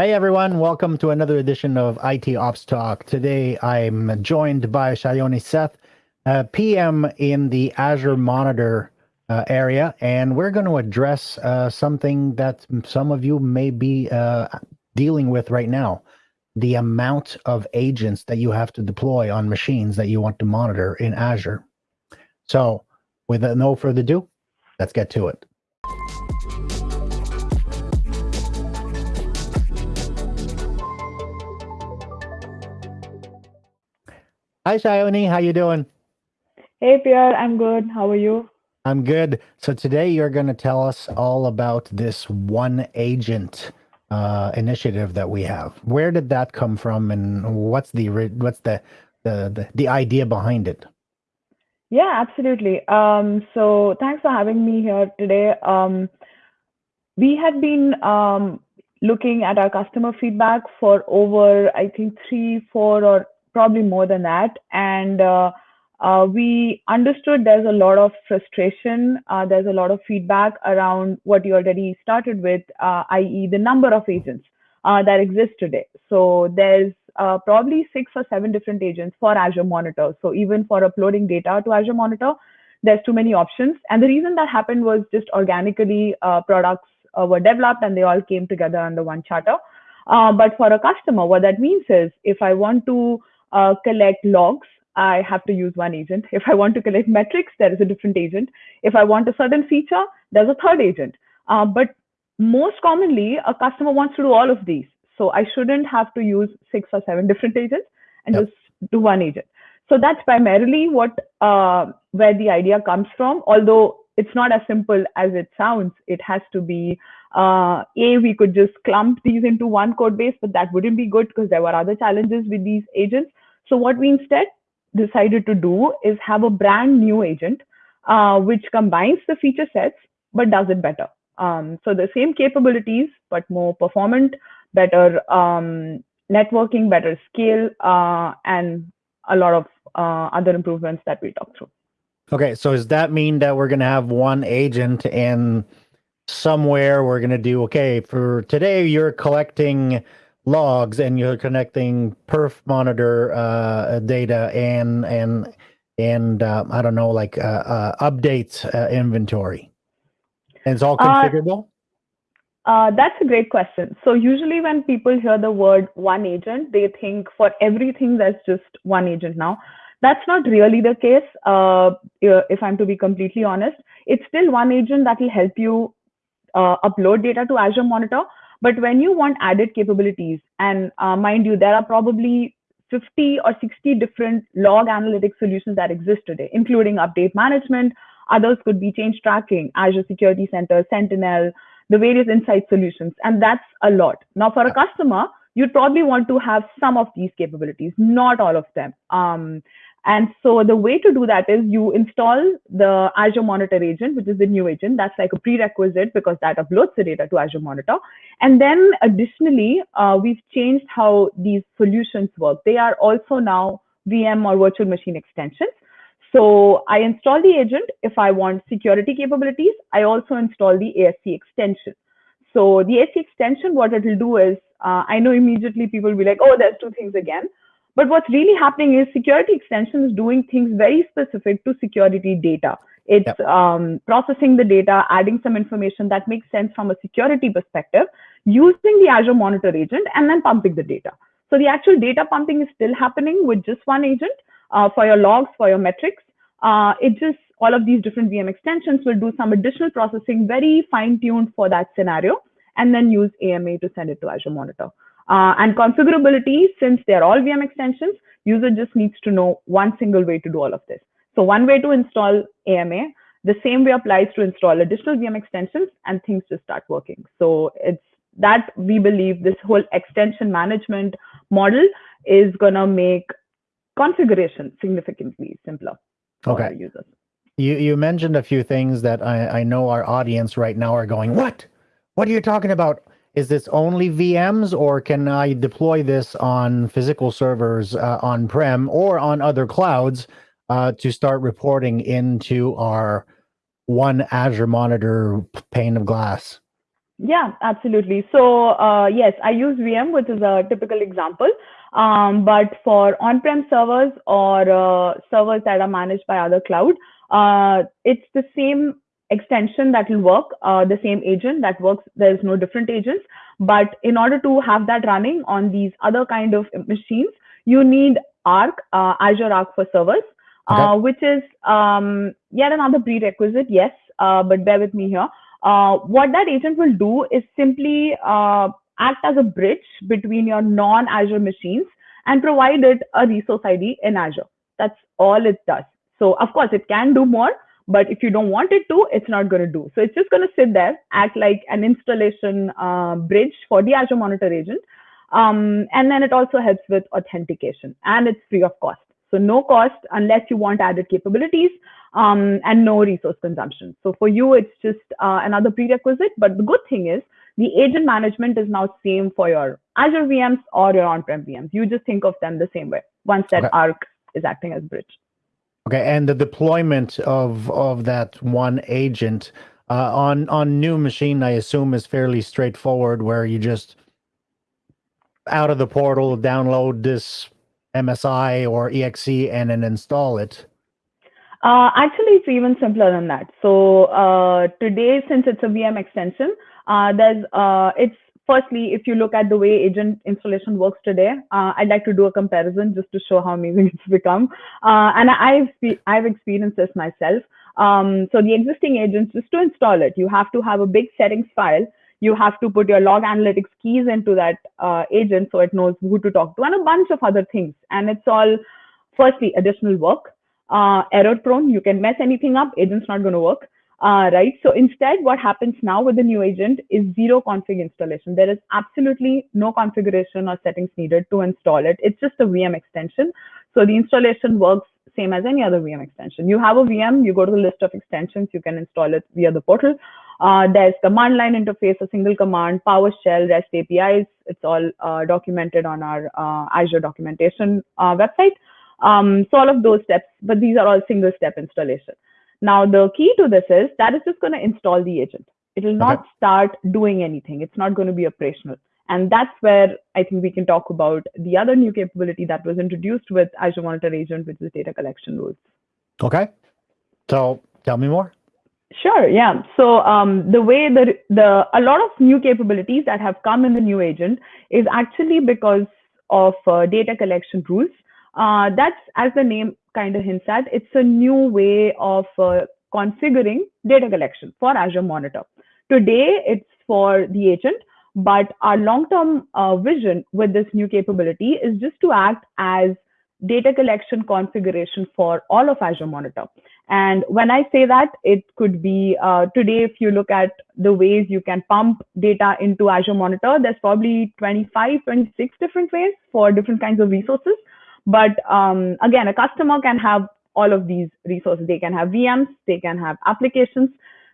Hey everyone, welcome to another edition of IT Ops Talk. Today I'm joined by Shayoni Seth, uh, PM in the Azure Monitor uh, area, and we're going to address uh, something that some of you may be uh, dealing with right now the amount of agents that you have to deploy on machines that you want to monitor in Azure. So, with no further ado, let's get to it. Hi, Shayoni. How you doing? Hey, Pierre. I'm good. How are you? I'm good. So today you're going to tell us all about this one agent uh, initiative that we have. Where did that come from, and what's the what's the the the, the idea behind it? Yeah, absolutely. Um, so thanks for having me here today. Um, we had been um, looking at our customer feedback for over, I think, three, four, or probably more than that. And uh, uh, we understood there's a lot of frustration, uh, there's a lot of feedback around what you already started with, uh, i.e., the number of agents uh, that exist today. So there's uh, probably six or seven different agents for Azure Monitor. So even for uploading data to Azure Monitor, there's too many options. And the reason that happened was just organically products were developed and they all came together under one charter. but for a customer, what that means is if I want to uh, collect logs, I have to use one agent. If I want to collect metrics, there is a different agent. If I want a certain feature, there's a third agent. Uh, but most commonly, a customer wants to do all of these. So I shouldn't have to use six or seven different agents and yep. just do one agent. So that's primarily what uh, where the idea comes from. Although it's not as simple as it sounds. It has to be uh, a we could just clump these into one code base, but that wouldn't be good because there were other challenges with these agents. So what we instead decided to do is have a brand new agent uh, which combines the feature sets but does it better. Um, so the same capabilities but more performant, better um, networking, better scale, uh, and a lot of uh, other improvements that we talked through. Okay, so does that mean that we're going to have one agent and somewhere we're going to do okay for today you're collecting logs and you're connecting perf monitor uh, data and and and uh, I don't know like uh, uh updates uh, inventory. And it's all uh, configurable. that's a great question. So usually when people hear the word one agent, they think for everything there's just one agent now. That's not really the case. if I'm to be completely honest, it's still one agent that will help you upload data to Azure Monitor but when you want added capabilities, and uh, mind you, there are probably 50 or 60 different log analytics solutions that exist today, including update management. Others could be change tracking, Azure Security Center, Sentinel, the various insight solutions. And that's a lot. Now, for a customer, you'd probably want to have some of these capabilities, not all of them. Um, and so the way to do that is you install the Azure Monitor agent, which is the new agent. That's like a prerequisite because that uploads the data to Azure Monitor. And then additionally, uh, we've changed how these solutions work. They are also now VM or virtual machine extensions. So I install the agent if I want security capabilities. I also install the ASC extension. So the ASC extension, what it will do is, uh, I know immediately people will be like, oh, there's two things again. But what's really happening is security extension is doing things very specific to security data. It's yep. um, processing the data, adding some information that makes sense from a security perspective, using the Azure Monitor agent, and then pumping the data. So the actual data pumping is still happening with just one agent uh, for your logs, for your metrics. Uh, it just all of these different VM extensions will do some additional processing, very fine-tuned for that scenario, and then use AMA to send it to Azure Monitor. Uh, and configurability, since they're all VM extensions, user just needs to know one single way to do all of this. So one way to install AMA, the same way applies to install additional VM extensions and things just start working. So it's that we believe this whole extension management model is going to make configuration significantly simpler for okay. users. You, you mentioned a few things that I, I know our audience right now are going, what? What are you talking about? Is this only VMs or can I deploy this on physical servers uh, on-prem or on other clouds uh, to start reporting into our one Azure Monitor pane of glass? Yeah, absolutely. So uh, yes, I use VM, which is a typical example. Um, but for on-prem servers or uh, servers that are managed by other cloud, uh, it's the same extension that will work, uh, the same agent that works. There's no different agents. But in order to have that running on these other kind of machines, you need Arc, uh, Azure Arc for servers, okay. Uh, which is um, yet another prerequisite. Yes, uh, but bear with me here. Uh, what that agent will do is simply act as a bridge between your non-Azure machines and provide it a resource ID in Azure. That's all it does. So of course it can do more, but if you don't want it to, it's not going to do. So it's just going to sit there, act like an installation uh, bridge for the Azure Monitor agent. Um, and then it also helps with authentication and it's free of cost. So no cost unless you want added capabilities um, and no resource consumption. So for you, it's just uh, another prerequisite. But the good thing is the agent management is now same for your Azure VMs or your on-prem VMs. You just think of them the same way once that okay. Arc is acting as bridge. Okay, and the deployment of of that one agent uh, on on new machine, I assume, is fairly straightforward, where you just out of the portal download this MSI or exe and then install it. Uh, actually, it's even simpler than that. So uh, today, since it's a VM extension, uh, there's uh, it's firstly, if you look at the way agent installation works today, uh, I'd like to do a comparison just to show how amazing it's become. Uh, and I've I've experienced this myself. Um, so the existing agents, just to install it, you have to have a big settings file. You have to put your log analytics keys into that uh, agent so it knows who to talk to and a bunch of other things. And it's all, firstly, additional work, uh, error prone. You can mess anything up. Agent's not going to work uh, right? So instead, what happens now with the new agent is zero config installation. There is absolutely no configuration or settings needed to install it. It's just a VM extension. So the installation works same as any other VM extension. You have a VM, you go to the list of extensions, you can install it via the portal. Uh, there's command line interface, a single command, PowerShell, REST APIs. It's all uh, documented on our uh, Azure documentation uh, website. Um, so all of those steps, but these are all single step installation. Now, the key to this is that is just going to install the agent. It will not okay. start doing anything. It's not going to be operational. And that's where I think we can talk about the other new capability that was introduced with Azure Monitor Agent, which is data collection rules. Okay. So tell me more. Sure. Yeah. So um, the way that the a lot of new capabilities that have come in the new agent is actually because of uh, data collection rules. Uh, that's as the name kind of hints at, it's a new way of uh, configuring data collection for Azure Monitor. Today, it's for the agent, but our long-term uh, vision with this new capability is just to act as data collection configuration for all of Azure Monitor. And when I say that, it could be uh, today, if you look at the ways you can pump data into Azure Monitor, there's probably 25, 26 different ways for different kinds of resources. But um, again, a customer can have all of these resources. They can have VMs, they can have applications,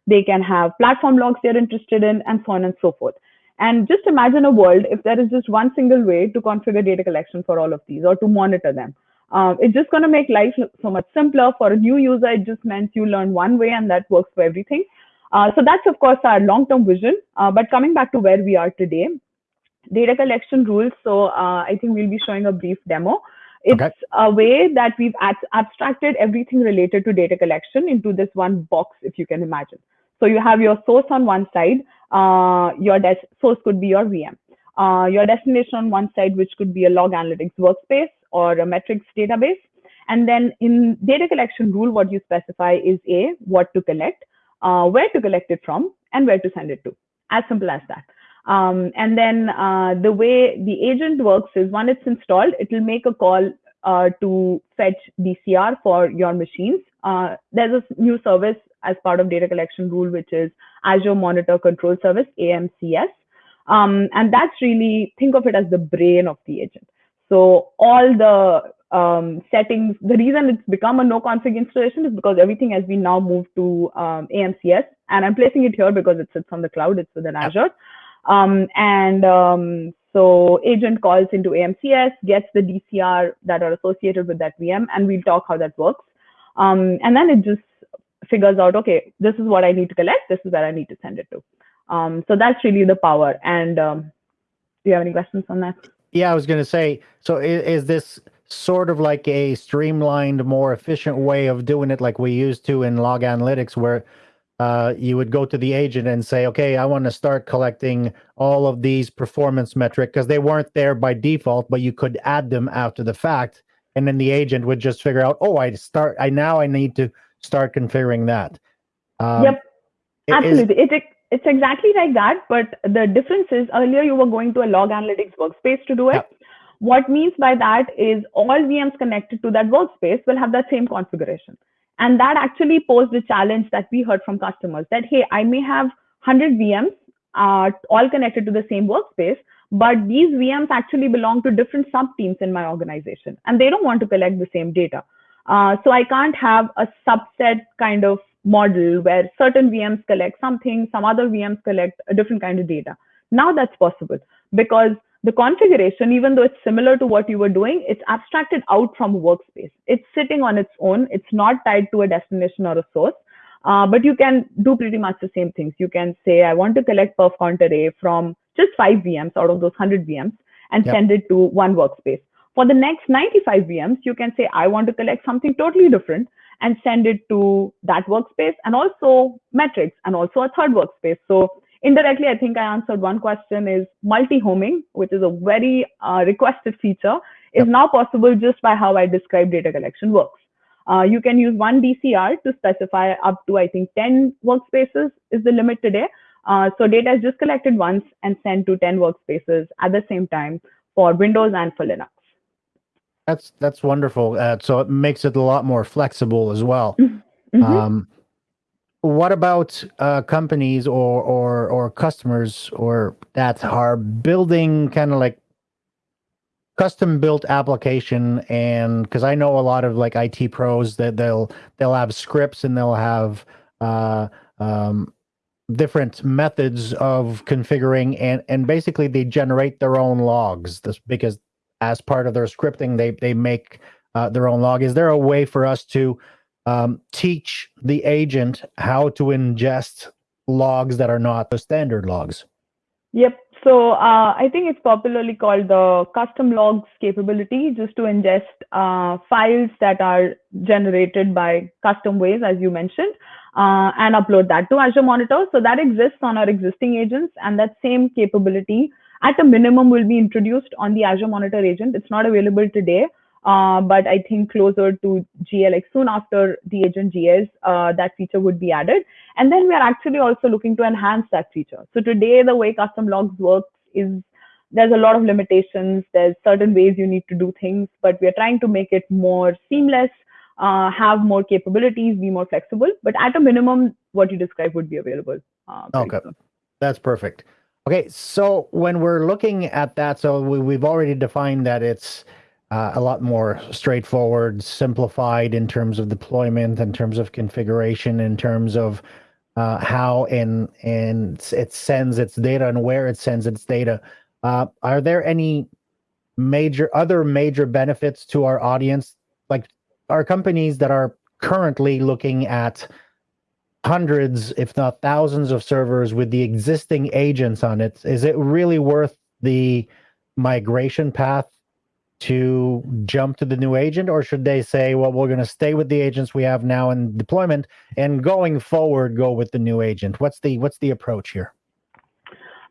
they can have platform logs they're interested in, and so on and so forth. And just imagine a world if there is just one single way to configure data collection for all of these or to monitor them. Um, it's just going to make life so much simpler for a new user. It just means you learn one way and that works for everything. Uh, so that's, of course, our long-term vision. Uh, but coming back to where we are today, data collection rules. So uh, I think we'll be showing a brief demo. It's okay. a way that we've abstracted everything related to data collection into this one box, if you can imagine. So you have your source on one side, uh, your source could be your VM. Uh, your destination on one side, which could be a log analytics workspace or a metrics database. And then in data collection rule, what you specify is A, what to collect, uh, where to collect it from, and where to send it to. As simple as that. Um, and then uh, the way the agent works is when it's installed, it will make a call uh, to fetch DCR for your machines. Uh, there's a new service as part of data collection rule, which is Azure Monitor Control Service, AMCS. Um, and that's really, think of it as the brain of the agent. So all the um, settings, the reason it's become a no config installation is because everything has been now moved to um, AMCS. And I'm placing it here because it sits on the cloud, it's within Azure. Um, and um, so agent calls into AMCS, gets the DCR that are associated with that VM, and we'll talk how that works. Um, and then it just figures out, okay, this is what I need to collect, this is where I need to send it to. Um, so that's really the power. And um, do you have any questions on that? Yeah, I was going to say. So is, is, this sort of like a streamlined, more efficient way of doing it, like we used to in log analytics, where uh, you would go to the agent and say, okay, I want to start collecting all of these performance metric because they weren't there by default, but you could add them after the fact. And then the agent would just figure out, oh, I start, I now I need to start configuring that. Um, yep, absolutely. Is, it, it's exactly like that. But the difference is earlier you were going to a log analytics workspace to do it. Yep. What means by that is all VMs connected to that workspace will have that same configuration. And that actually posed a challenge that we heard from customers that, hey, I may have 100 VMs uh, all connected to the same workspace, but these VMs actually belong to different sub teams in my organization, and they don't want to collect the same data. Uh, so I can't have a subset kind of model where certain VMs collect something, some other VMs collect a different kind of data. Now that's possible because the configuration, even though it's similar to what you were doing, it's abstracted out from workspace. It's sitting on its own. It's not tied to a destination or a source. Uh, but you can do pretty much the same things. You can say, I want to collect perf count array from just five VMs out of those 100 VMs and yep. send it to one workspace. For the next 95 VMs, you can say, I want to collect something totally different and send it to that workspace and also metrics and also a third workspace. So indirectly, I think I answered one question is multi-homing, which is a very uh, requested feature, is yep. now possible just by how I describe data collection works. Uh, you can use one DCR to specify up to, I think, 10 workspaces is the limit today. Uh, so data is just collected once and sent to 10 workspaces at the same time for Windows and for Linux. That's that's wonderful. Uh, so it makes it a lot more flexible as well. Mm-hmm. Um, what about uh, companies or or or customers or that are building kind of like custom built application? And because i know a lot of like it pros that they'll they'll have scripts and they'll have uh, um, different methods of configuring and and basically they generate their own logs. This because as part of their scripting they they make uh, their own log. Is there a way for us to um, teach the agent how to ingest logs that are not the standard logs. Yep. So uh, I think it's popularly called the custom logs capability, just to ingest uh, files that are generated by custom ways, as you mentioned, uh, and upload that to Azure Monitor. So that exists on our existing agents, and that same capability at a minimum will be introduced on the Azure Monitor agent. It's not available today, uh, but I think closer to GA, like soon after the agent GAs, uh, that feature would be added. And then we are actually also looking to enhance that feature. So today, the way custom logs works is there's a lot of limitations. There's certain ways you need to do things, but we are trying to make it more seamless, uh, have more capabilities, be more flexible. But at a minimum, what you described would be available. Uh, okay, soon. that's perfect. Okay, so when we're looking at that, so we, we've already defined that it's uh, a lot more straightforward, simplified in terms of deployment, in terms of configuration, in terms of uh, how and and it sends its data and where it sends its data. Uh, are there any major other major benefits to our audience? Like, are companies that are currently looking at hundreds, if not thousands, of servers with the existing agents on it? Is it really worth the migration path to jump to the new agent or should they say well we're going to stay with the agents we have now in deployment and going forward go with the new agent what's the what's the approach here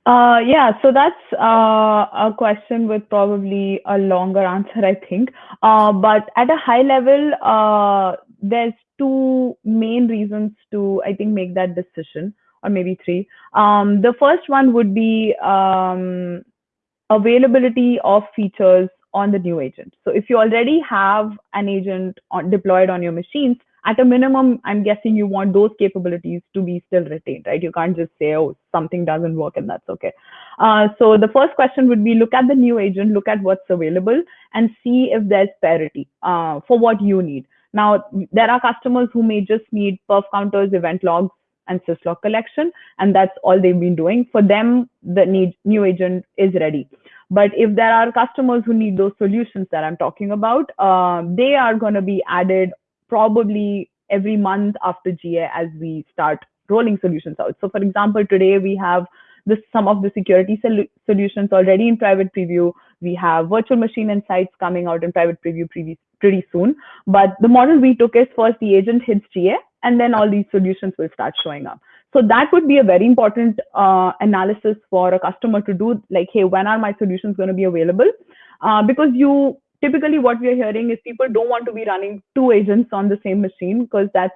uh, yeah, so that's uh, a question with probably a longer answer, I think. Uh, but at a high level, uh, there's two main reasons to, I think, make that decision, or maybe three. Um, the first one would be um, availability of features on the new agent. So if you already have an agent on, deployed on your machines, at a minimum, I'm guessing you want those capabilities to be still retained, right? You can't just say, oh, something doesn't work and that's okay. Uh, so the first question would be look at the new agent, look at what's available and see if there's parity uh, for what you need. Now, there are customers who may just need perf counters, event logs, and syslog collection, and that's all they've been doing. For them, the need, new agent is ready. But if there are customers who need those solutions that I'm talking about, uh, they are going to be added probably every month after GA as we start rolling solutions out. So for example, today we have this, some of the security sol solutions already in private preview. We have virtual machine insights coming out in private preview pretty, pretty soon. But the model we took is first the agent hits GA and then all these solutions will start showing up. So that would be a very important uh, analysis for a customer to do like, hey, when are my solutions going to be available? Uh, because you typically what we're hearing is people don't want to be running two agents on the same machine because that's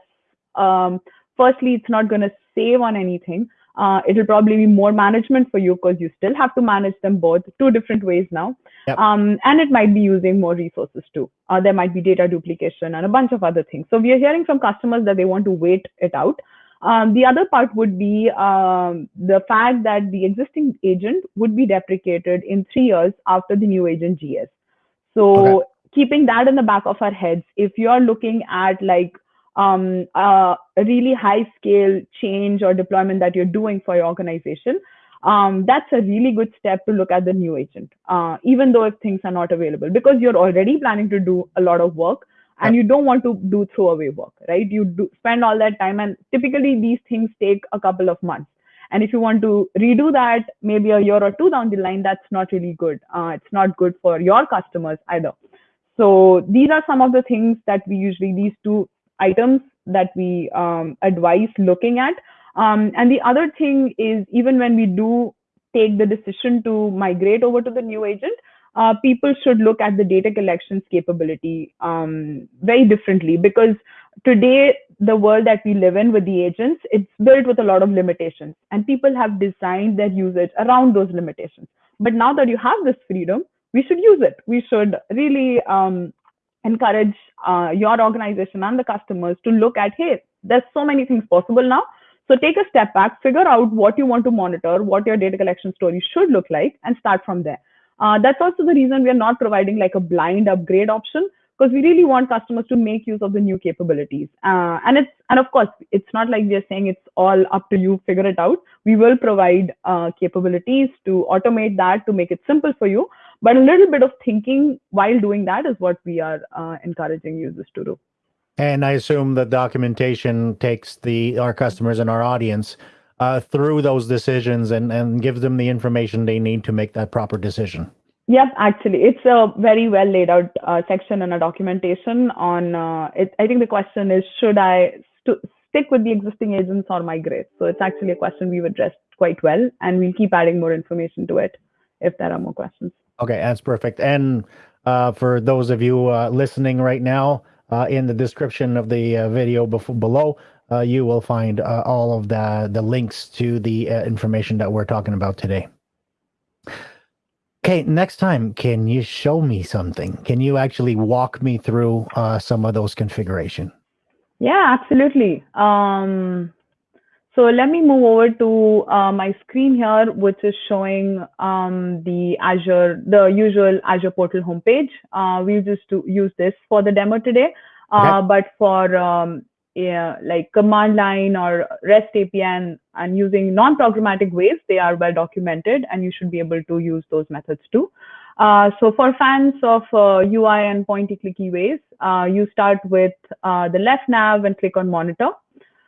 um, firstly, it's not going to save on anything. Uh, it'll probably be more management for you because you still have to manage them both two different ways now. Yep. Um, and it might be using more resources too. Uh, there might be data duplication and a bunch of other things. So we are hearing from customers that they want to wait it out. Um, the other part would be um, the fact that the existing agent would be deprecated in three years after the new agent GAs. So okay. keeping that in the back of our heads, if you're looking at like um, a really high scale change or deployment that you're doing for your organization, um, that's a really good step to look at the new agent, uh, even though if things are not available, because you're already planning to do a lot of work and you don't want to do throwaway work, right? You do spend all that time, and typically these things take a couple of months. And if you want to redo that maybe a year or two down the line, that's not really good. Uh, it's not good for your customers either. So these are some of the things that we usually, these two items that we um, advise looking at. Um, and the other thing is even when we do take the decision to migrate over to the new agent, uh, people should look at the data collections capability um, very differently because today the world that we live in with the agents it's built with a lot of limitations and people have designed their usage around those limitations. But now that you have this freedom we should use it. We should really um, encourage uh, your organization and the customers to look at hey there's so many things possible now. So take a step back figure out what you want to monitor what your data collection story should look like and start from there uh, that's also the reason we are not providing like a blind upgrade option because we really want customers to make use of the new capabilities. Uh, and it's and of course it's not like we are saying it's all up to you, figure it out. We will provide uh, capabilities to automate that to make it simple for you. But a little bit of thinking while doing that is what we are uh, encouraging users to do. And I assume the documentation takes the our customers and our audience uh, through those decisions and, and gives them the information they need to make that proper decision. Yep, actually, it's a very well laid out uh, section in a documentation on. Uh, it, I think the question is, should I st stick with the existing agents or migrate? So it's actually a question we've addressed quite well, and we'll keep adding more information to it if there are more questions. Okay, that's perfect. And uh, for those of you uh, listening right now, uh, in the description of the uh, video before, below, uh, you will find uh, all of the, the links to the uh, information that we're talking about today. Okay, next time, can you show me something? Can you actually walk me through uh, some of those configuration? Yeah, absolutely. Um, so let me move over to uh, my screen here, which is showing um, the Azure, the usual Azure portal homepage. Uh, we just to use this for the demo today, uh, okay. but for um, yeah, like command line or REST API and, and using non-programmatic ways, they are well documented and you should be able to use those methods too. Uh, so for fans of uh, UI and pointy clicky ways, uh, you start with uh, the left nav and click on monitor.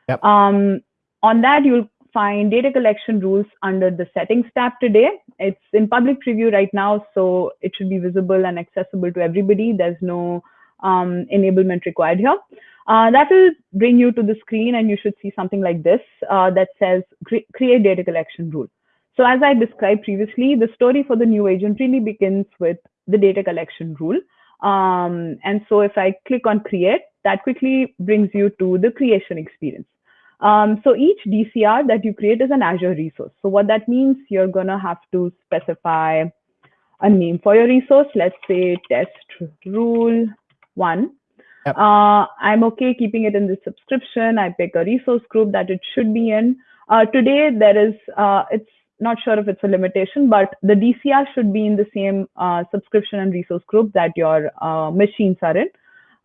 Yep. Um, on that, you'll find data collection rules under the settings tab today. It's in public preview right now, so it should be visible and accessible to everybody. There's no um, enablement required here. Uh, that will bring you to the screen and you should see something like this uh, that says create data collection rule. So as I described previously, the story for the new agent really begins with the data collection rule. Um, and so if I click on create, that quickly brings you to the creation experience. Um, so each DCR that you create is an Azure resource. So what that means, you're gonna have to specify a name for your resource. Let's say test rule one. Yep. Uh, I'm okay keeping it in the subscription. I pick a resource group that it should be in. Uh, today, there is, uh, it's not sure if it's a limitation, but the DCR should be in the same uh, subscription and resource group that your uh, machines are in.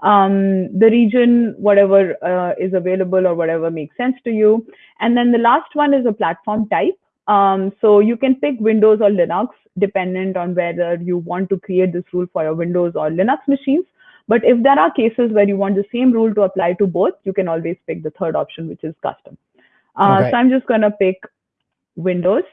Um, the region, whatever uh, is available or whatever makes sense to you. And then the last one is a platform type. Um, so you can pick Windows or Linux dependent on whether you want to create this rule for your Windows or Linux machines. But if there are cases where you want the same rule to apply to both, you can always pick the third option, which is custom. Uh, Okay. So I'm just going to pick Windows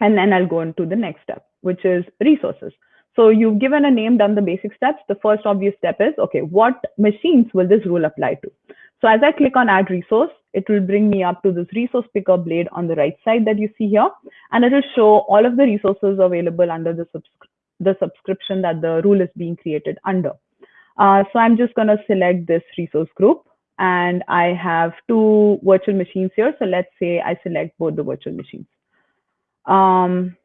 and then I'll go into the next step, which is resources. So you've given a name, done the basic steps. The first obvious step is, okay, what machines will this rule apply to? So as I click on add resource, it will bring me up to this resource picker blade on the right side that you see here. And it will show all of the resources available under the, subscri- the subscription that the rule is being created under. Uh, so I'm just going to select this resource group and I have two virtual machines here. So let's say I select both the virtual machines. Um,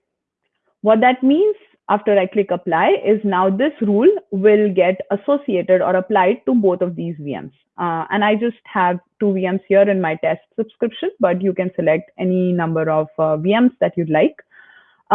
what that means after I click apply is now this rule will get associated or applied to both of these VMs. Uh, and I just have two VMs here in my test subscription, but you can select any number of uh, VMs that you'd like.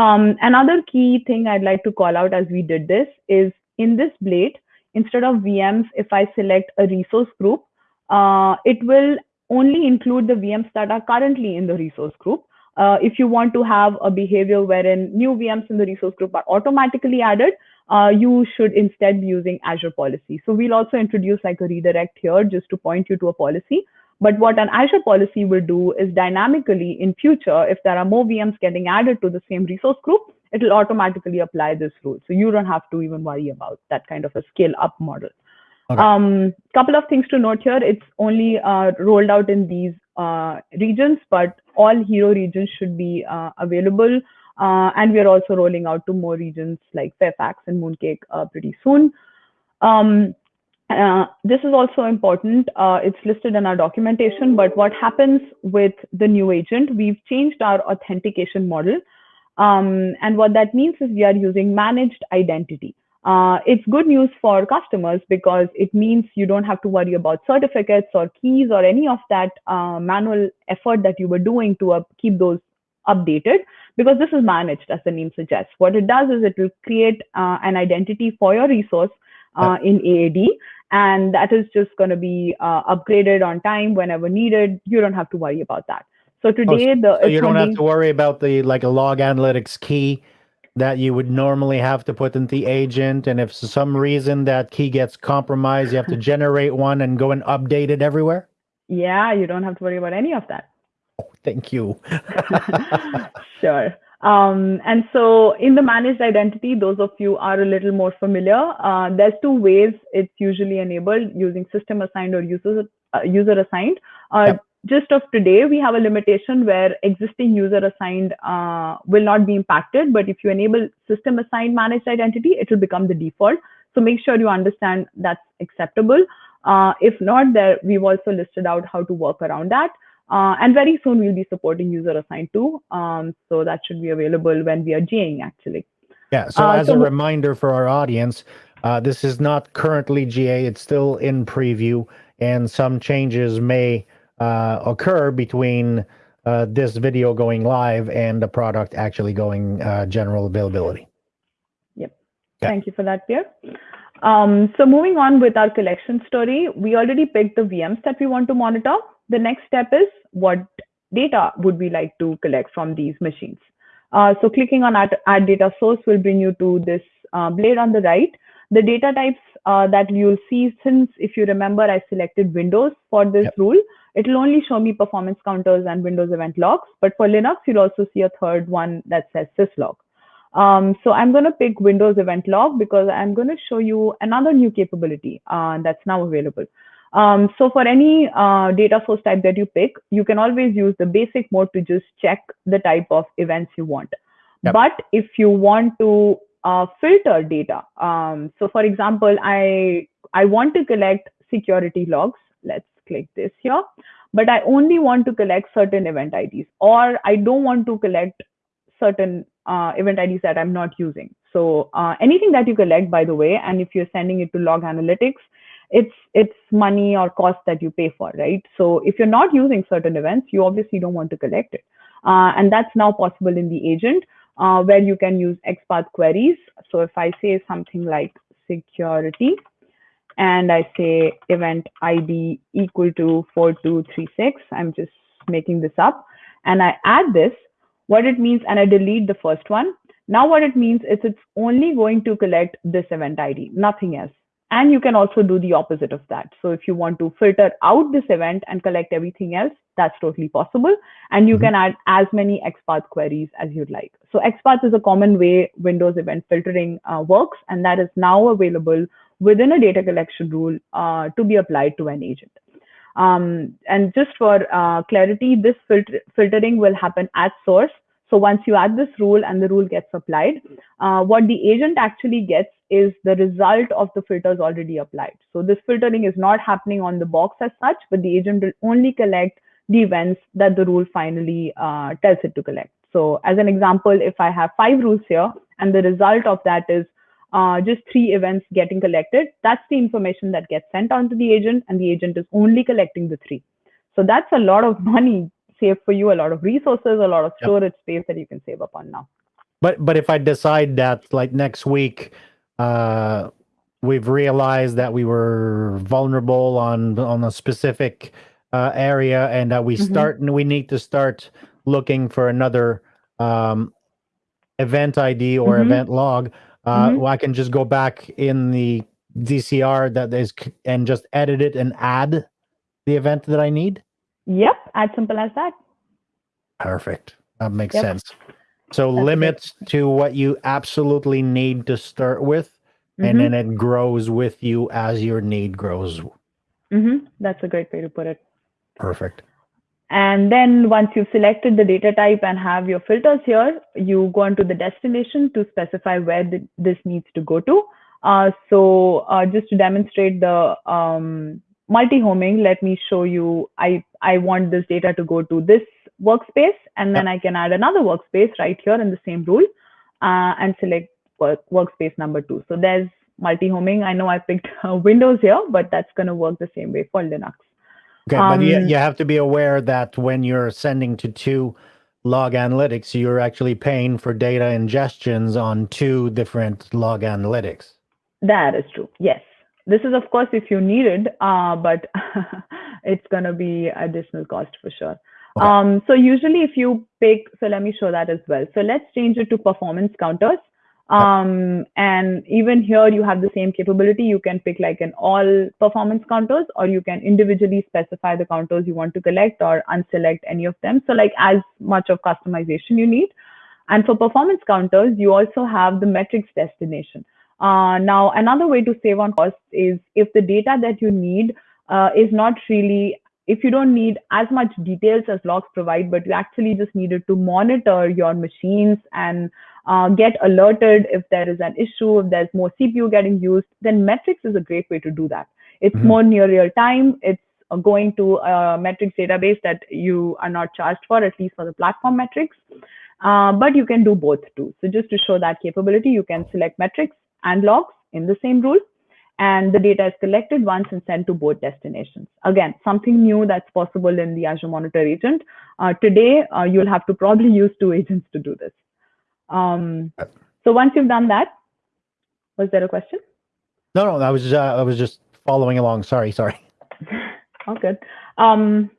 Um, another key thing I'd like to call out as we did this is in this blade, instead of VMs, if I select a resource group, uh, it will only include the VMs that are currently in the resource group. Uh, if you want to have a behavior wherein new VMs in the resource group are automatically added, uh, you should instead be using Azure policy. So we'll also introduce like a redirect here just to point you to a policy. But what an Azure policy will do is dynamically in future, if there are more VMs getting added to the same resource group, it will automatically apply this rule. So you don't have to even worry about that kind of a scale up model. Okay. Um, couple of things to note here. It's only uh, rolled out in these uh, regions, but all hero regions should be uh, available. Uh, and we are also rolling out to more regions like Fairfax and Mooncake uh, pretty soon. Um, uh, this is also important. Uh, it's listed in our documentation, but what happens with the new agent, we've changed our authentication model. Um, and what that means is we are using managed identity. Uh, it's good news for customers because it means you don't have to worry about certificates or keys or any of that uh, manual effort that you were doing to uh, keep those updated because this is managed as the name suggests. What it does is it will create uh, an identity for your resource uh, in AAD and that is just going to be uh, upgraded on time whenever needed. You don't have to worry about that. So today, the Oh, So you don't have to worry about the like a log analytics key that you would normally have to put into the agent. And if for some reason that key gets compromised, you have to generate one and go and update it everywhere. yeah, you don't have to worry about any of that. Oh, Thank you. sure. Um, and so in the managed identity, those of you are a little more familiar. Uh, there's two ways it's usually enabled using system assigned or user, uh, user assigned. Uh, Yep. Just of today, we have a limitation where existing user assigned uh, will not be impacted. But if you enable system assigned managed identity, it will become the default. So make sure you understand that's acceptable. Uh, if not, there we've also listed out how to work around that. Uh, and very soon we'll be supporting user assigned too. Um, so that should be available when we are GAing actually. Yeah. So Uh, as so a reminder for our audience, uh, this is not currently GA. It's still in preview, and some changes may uh, occur between uh, this video going live and the product actually going uh, general availability. Yep. Yeah. Thank you for that, Pierre. Um, so moving on with our collection story, we already picked the VMs that we want to monitor. The next step is what data would we like to collect from these machines? Uh, so clicking on add, add data source will bring you to this uh, blade on the right. The data types uh, that you'll see, since if you remember, I selected Windows for this Yep. rule, it will only show me performance counters and Windows event logs. But for Linux, you'll also see a third one that says syslog. Um, so I'm going to pick Windows Event Log because I'm going to show you another new capability uh, that's now available. Um, so for any uh, data source type that you pick, you can always use the basic mode to just check the type of events you want. Yep. But if you want to uh, filter data, um, so for example, I I want to collect security logs. Let's click this here, but I only want to collect certain event IDs, or I don't want to collect certain uh, event IDs that I'm not using. So uh, anything that you collect, by the way, and if you're sending it to log analytics, it's it's money or cost that you pay for, right? So if you're not using certain events, you obviously don't want to collect it, uh, and that's now possible in the agent uh, where you can use XPath queries. So if I say something like security, and I say event ID equal to 4236, I'm just making this up, and I add this, what it means, and I delete the first one. Now what it means is it's only going to collect this event ID, nothing else. And you can also do the opposite of that. So if you want to filter out this event and collect everything else, that's totally possible. And you mm-hmm. can add as many XPath queries as you'd like. So XPath is a common way Windows event filtering uh, works, and that is now available within a data collection rule uh, to be applied to an agent. Um, and just for uh, clarity, this filter filtering will happen at source. So once you add this rule and the rule gets applied, uh, what the agent actually gets is the result of the filters already applied. So this filtering is not happening on the box as such, but the agent will only collect the events that the rule finally uh, tells it to collect. So as an example, if I have five rules here and the result of that is uh, just three events getting collected, that's the information that gets sent on to the agent and the agent is only collecting the three. So that's a lot of money saved for you, a lot of resources, a lot of storage yep. space that you can save up on now. But but if I decide that like next week, uh, we've realized that we were vulnerable on on a specific uh, area and that we mm-hmm. start and we need to start looking for another um, event ID or mm-hmm. event log uh, mm-hmm. well, I can just go back in the DCR that is and just edit it and add the event that I need. Yep, as simple as that. Perfect. That makes yep. sense. So That's limits to what you absolutely need to start with, mm-hmm. and then it grows with you as your need grows. Mm-hmm. That's a great way to put it. Perfect. And then once you've selected the data type and have your filters here, you go into the destination to specify where the, this needs to go to. Uh, so uh, just to demonstrate the um, multi-homing, let me show you, I, I want this data to go to this workspace, and then I can add another workspace right here in the same rule uh, and select work, workspace number two. So there's multi-homing. I know I picked Windows here, but that's going to work the same way for Linux. Okay, um, but you, you have to be aware that when you're sending to two log analytics, you're actually paying for data ingestions on two different log analytics. That is true. Yes. This is, of course, if you need it, uh, but it's going to be additional cost for sure. Okay. Um, so usually if you pick, so let me show that as well. So let's change it to performance counters. Um, and even here you have the same capability. You can pick like an all performance counters or you can individually specify the counters you want to collect or unselect any of them. So like as much of customization you need. And for performance counters, you also have the metrics destination. Uh, now, another way to save on costs is if the data that you need uh, is not really, if you don't need as much details as logs provide, but you actually just needed to monitor your machines and uh, get alerted if there is an issue, if there's more CPU getting used, then metrics is a great way to do that. It's mm-hmm. more near real time. It's uh, going to a metrics database that you are not charged for, at least for the platform metrics. Uh, but you can do both too. So just to show that capability, you can select metrics and logs in the same rule and the data is collected once and sent to both destinations. Again, something new that's possible in the Azure Monitor agent. Uh, today, uh, you'll have to probably use two agents to do this. Um, so once you've done that, was there a question? No, no, I was uh, I was just following along. Sorry, sorry. All good. Um,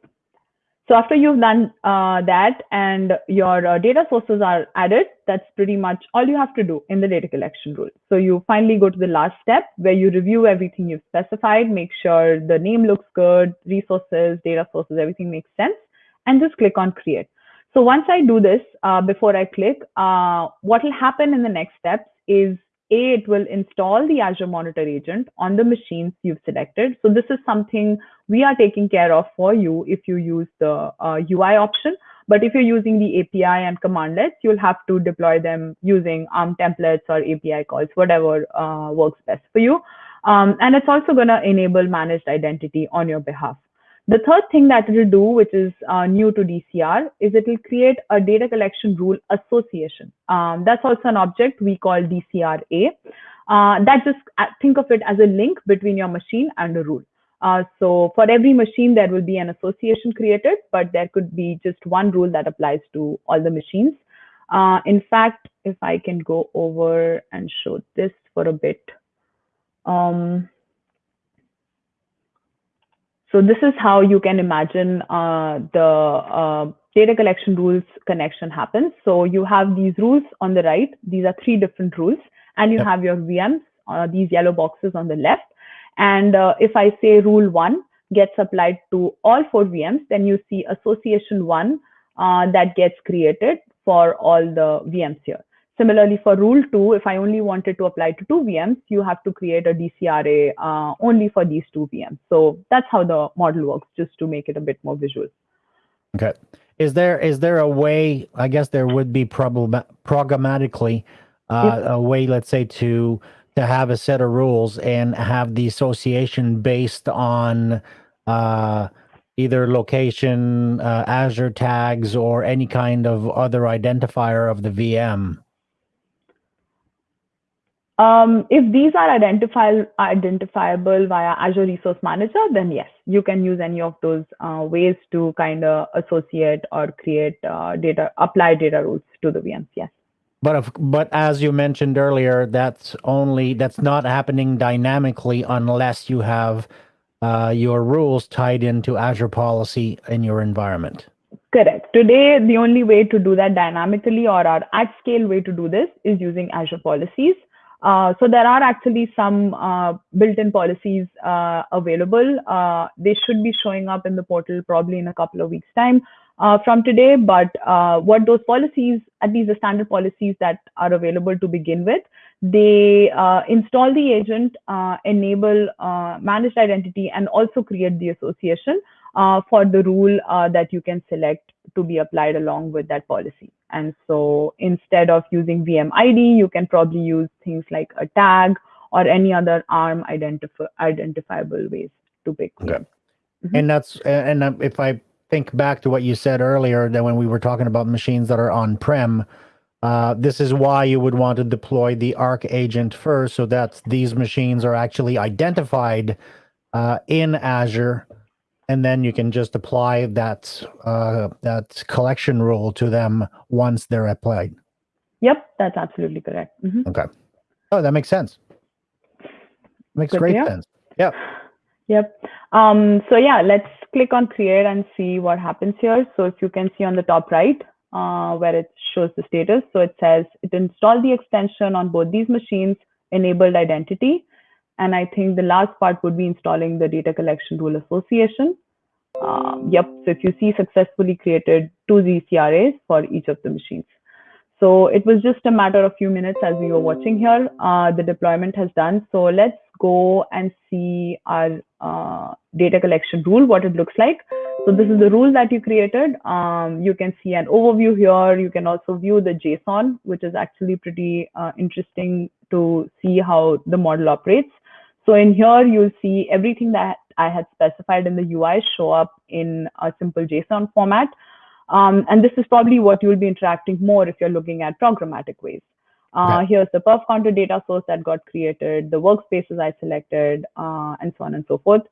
so after you've done uh, that and your uh, data sources are added, that's pretty much all you have to do in the data collection rule. So you finally go to the last step where you review everything you've specified, make sure the name looks good, resources, data sources, everything makes sense, and just click on create. So once I do this, uh, before I click, uh, what will happen in the next steps is A, it will install the Azure Monitor agent on the machines you've selected. So this is something we are taking care of for you if you use the uh, UI option. But if you're using the API and commandlets, you'll have to deploy them using ARM templates or API calls, whatever uh, works best for you. Um, and it's also going to enable managed identity on your behalf. The third thing that it will do, which is uh, new to DCR, is it will create a data collection rule association. Um, that's also an object we call DCRA. Uh, that just uh, think of it as a link between your machine and a rule. Uh, so for every machine, there will be an association created, but there could be just one rule that applies to all the machines. Uh, in fact, if I can go over and show this for a bit. Um, so this is how you can imagine uh, the uh, data collection rules connection happens. So you have these rules on the right. These are three different rules. And you yep. have your VMs, uh, these yellow boxes on the left. And uh, if I say rule one gets applied to all four VMs, then you see association one uh, that gets created for all the VMs here. Similarly, for rule two, if I only wanted to apply to two VMs, you have to create a DCRA uh, only for these two VMs. So that's how the model works, just to make it a bit more visual. Okay. Is there is there a way? I guess there would be problem programmatically uh, yep. a way, let's say, to to have a set of rules and have the association based on uh, either location, uh, Azure tags, or any kind of other identifier of the VM. Um, if these are identifiable, identifiable via Azure Resource Manager, then yes, you can use any of those uh, ways to kind of associate or create uh, data, apply data rules to the VMs. Yes. But if, but as you mentioned earlier, that's only that's not happening dynamically unless you have uh, your rules tied into Azure policy in your environment. Correct. Today, the only way to do that dynamically or our at scale way to do this is using Azure policies. Uh, so there are actually some uh, built-in policies uh, available. Uh, they should be showing up in the portal probably in a couple of weeks time uh, from today. But uh, what those policies, at least the standard policies that are available to begin with, they install the agent, enable managed identity, and also create the association for the rule that you can select to be applied along with that policy. And so instead of using VM ID, you can probably use things like a tag or any other ARM identif- identifiable ways to pick. Okay. Mm-hmm. And that's and if I think back to what you said earlier, that when we were talking about machines that are on prem, uh, this is why you would want to deploy the Arc agent first, so that these machines are actually identified uh, in Azure and then you can just apply that uh, that collection rule to them once they're applied. Yep, that's absolutely correct. Mm-hmm. Okay. Oh, that makes sense. Makes Good great sense. Yep. Yep. Um, so yeah, let's click on create and see what happens here. So if you can see on the top right, uh, where it shows the status. So it says it installed the extension on both these machines, enabled identity. And I think the last part would be installing the data collection rule association. Um, yep, so if you see successfully created two DCRAs for each of the machines. So it was just a matter of few minutes as we were watching here. Uh, the deployment has done. So let's go and see our uh, data collection rule, what it looks like. So this is the rule that you created. Um, you can see an overview here. You can also view the JSON, which is actually pretty uh, interesting to see how the model operates. So in here, you'll see everything that I had specified in the UI show up in a simple JSON format. Um, and this is probably what you'll be interacting more if you're looking at programmatic ways. Uh, okay. Here's the perf counter data source that got created, the workspaces I selected, uh, and so on and so forth.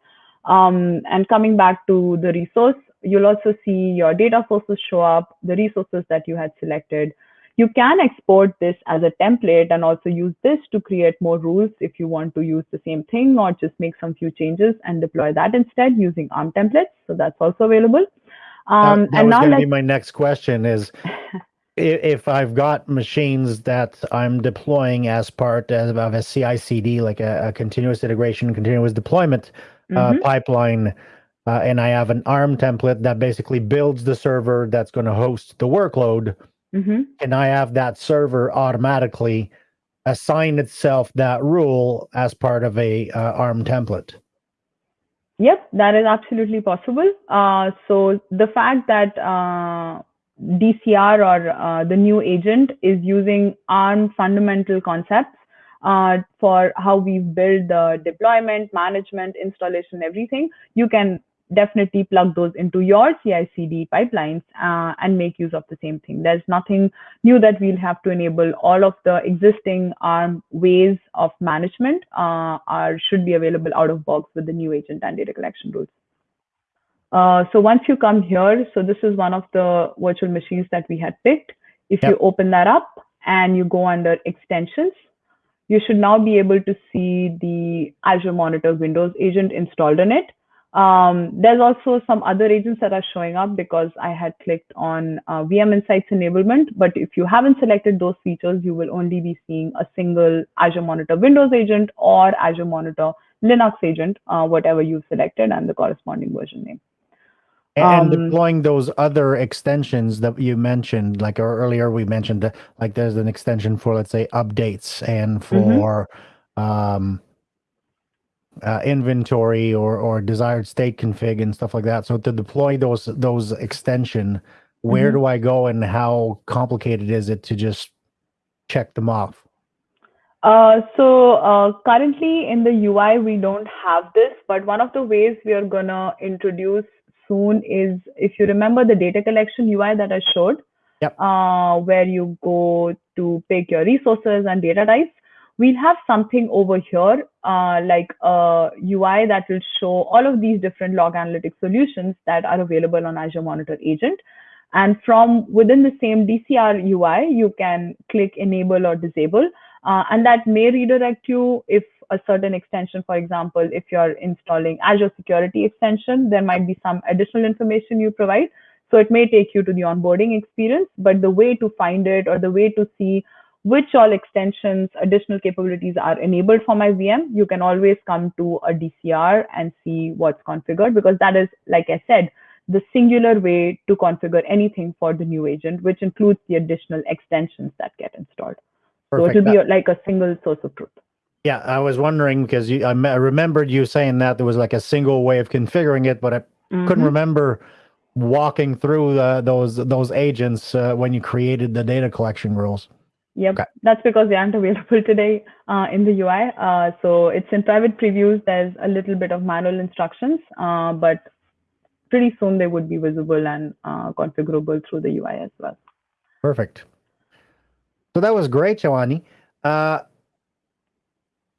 Um, and coming back to the resource, you'll also see your data sources show up, the resources that you had selected, you can export this as a template and also use this to create more rules if you want to use the same thing or just make some few changes and deploy that instead using ARM templates. So that's also available. Um, that, that and was going to be my next question is if I've got machines that I'm deploying as part of a CI/CD, like a, a continuous integration, continuous deployment uh, mm-hmm. pipeline, uh, and I have an ARM template that basically builds the server that's going to host the workload, mm-hmm. and I have that server automatically assign itself that rule as part of a uh, ARM template. Yep, that is absolutely possible. Uh, so the fact that uh, DCR or uh, the new agent is using ARM fundamental concepts uh, for how we build the deployment, management, installation, everything, you can definitely plug those into your CI/CD pipelines uh, and make use of the same thing. There's nothing new that we'll have to enable. All of the existing ARM ways of management uh, are should be available out of box with the new agent and data collection rules. Uh, so once you come here, so this is one of the virtual machines that we had picked. If yep. you open that up and you go under extensions, you should now be able to see the Azure Monitor Windows agent installed on it. Um, there's also some other agents that are showing up because I had clicked on uh, VM Insights enablement. But if you haven't selected those features, you will only be seeing a single Azure Monitor Windows agent or Azure Monitor Linux agent, uh, whatever you've selected, and the corresponding version name. And Um, deploying those other extensions that you mentioned, like earlier we mentioned, that like there's an extension for let's say updates and Mm-hmm. for um, uh, inventory or or desired state config and stuff like that. So to deploy those those extension, where Mhm. do I go and how complicated is it to just check them off? Uh, so uh, currently in the UI, we don't have this, but one of the ways we are gonna introduce soon is if you remember the data collection UI that I showed, Yep. uh, where you go to pick your resources and data types. We'll have something over here, uh, like a UI that will show all of these different log analytics solutions that are available on Azure Monitor Agent. And from within the same DCR UI, you can click enable or disable. Uh, and that may redirect you if a certain extension, for example, if you're installing Azure Security Extension, there might be some additional information you provide. So it may take you to the onboarding experience, but the way to find it or the way to see which all extensions, additional capabilities are enabled for my VM, you can always come to a DCR and see what's configured because that is, like I said, the singular way to configure anything for the new agent, which includes the additional extensions that get installed. So it will be like a single source of truth. Yeah, I was wondering because you, I, me- I remembered you saying that there was like a single way of configuring it, but I couldn't Mhm. remember walking through uh, those those agents uh, when you created the data collection rules. Yep, Okay. that's because they aren't available today uh, in the UI. Uh, so it's in private previews. There's a little bit of manual instructions, uh, but pretty soon they would be visible and uh, configurable through the UI as well. Perfect. So that was great, Joanny. Uh,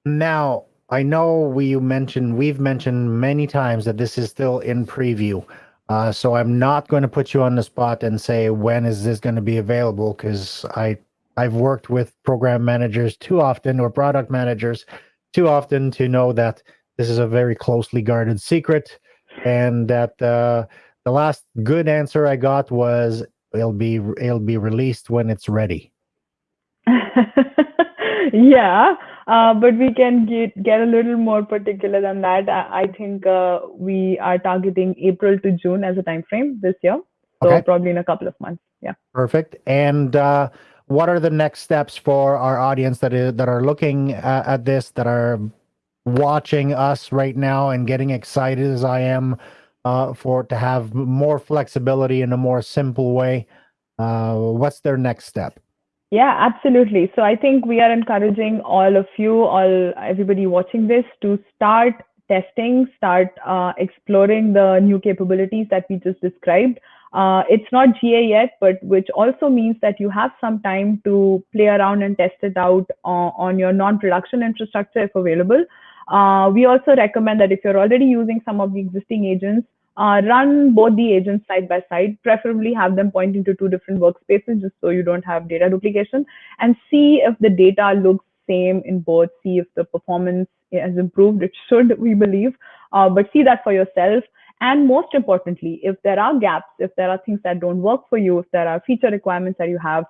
now I know we mentioned we've mentioned many times that this is still in preview. Uh, so I'm not going to put you on the spot and say when is this going to be available because I I've worked with program managers too often or product managers too often to know that this is a very closely guarded secret and that uh, the last good answer I got was it'll be it'll be released when it's ready. yeah, uh, but we can get get a little more particular than that. I, I think uh, we are targeting April to June as a time frame this year, so Okay. probably in a couple of months. Yeah. Perfect. And uh, what are the next steps for our audience that is that are looking at, at this, that are watching us right now and getting excited as I am uh, for to have more flexibility in a more simple way? Uh, what's their next step? Yeah, absolutely. So I think we are encouraging all of you, all everybody watching this, to start testing, start uh, exploring the new capabilities that we just described. Uh, it's not GA yet, but which also means that you have some time to play around and test it out on, on your non-production infrastructure if available. Uh, we also recommend that if you're already using some of the existing agents, uh, run both the agents side by side, preferably have them pointing to two different workspaces just so you don't have data duplication and see if the data looks same in both, see if the performance has improved. It should, we believe, uh, but see that for yourself. And most importantly, if there are gaps, if there are things that don't work for you, if there are feature requirements that you have,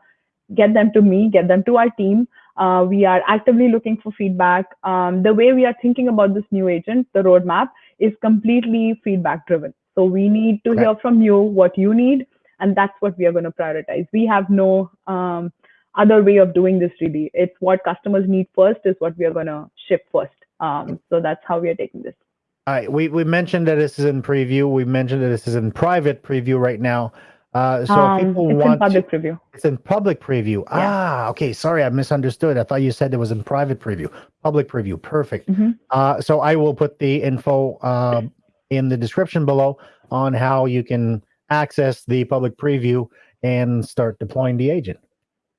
get them to me, get them to our team. Uh, we are actively looking for feedback. Um, the way we are thinking about this new agent, the roadmap, is completely feedback driven. So we need to Okay. hear from you what you need, and that's what we are going to prioritize. We have no um, other way of doing this really. It's what customers need first is what we are going to ship first. Um, so that's how we are taking this. All right, we, we mentioned that this is in preview. We mentioned that this is in private preview right now. Uh, so Um, people it's in want to, public preview. It's in public preview. Ah, okay. Sorry, I misunderstood. I thought you said it was in private preview. Public preview. Perfect. Mhm. Uh, so I will put the info uh, in the description below on how you can access the public preview and start deploying the agent.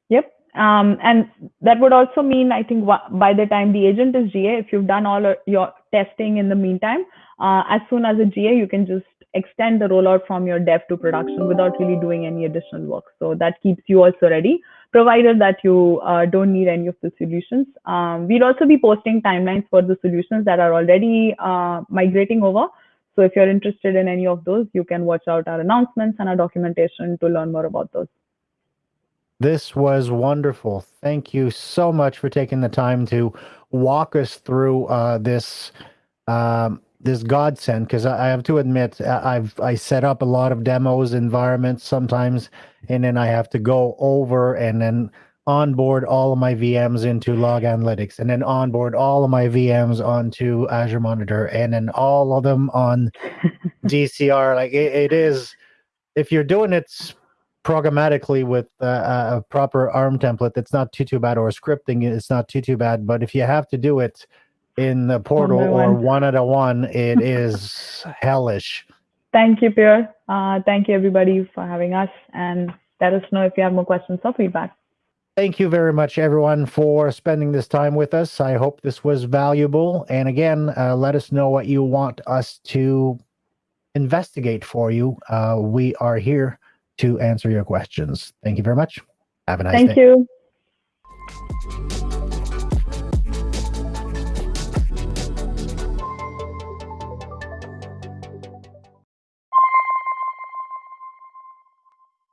Yep. Um, and that would also mean, I think, by the time the agent is GA, if you've done all your testing in the meantime, uh, as soon as a GA, you can just extend the rollout from your dev to production without really doing any additional work. So that keeps you also ready, provided that you uh, don't need any of the solutions. Um, we'll also be posting timelines for the solutions that are already uh, migrating over. So if you're interested in any of those, you can watch out our announcements and our documentation to learn more about those. This was wonderful. Thank you so much for taking the time to walk us through uh, this um, this godsend because I, I have to admit I've I set up a lot of demos environments sometimes, and then I have to go over and then onboard all of my VMs into Log Analytics, and then onboard all of my VMs onto Azure Monitor, and then all of them on DCR. Like it, it is, if you're doing it programmatically with uh, a proper ARM template, that's not too too bad, or scripting, it's not too too bad. But if you have to do it in the portal by or one. one at a one, it is hellish. Thank you, Pierre. Uh, thank you, everybody, for having us. And let us know if you have more questions or feedback. Thank you very much, everyone, for spending this time with us. I hope this was valuable. And again, uh, let us know what you want us to investigate for you. Uh, we are here to answer your questions. Thank you very much. Have a nice Thank day. Thank you.